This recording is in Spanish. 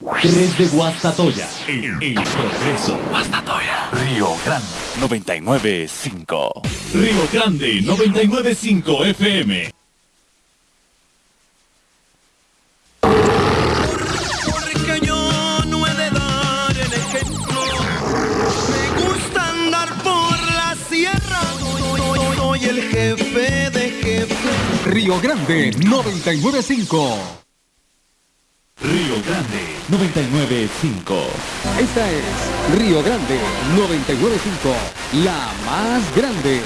3 de Guastatoya. El, el progreso. Guastatoya. Río Grande. 99.5. Río Grande 995 FM. Porque yo no he de dar el ejemplo. Me gusta andar por la sierra. Soy, soy el jefe de jefe. Río Grande 995. Río Grande 995. Esta es Río Grande 995, la más grande.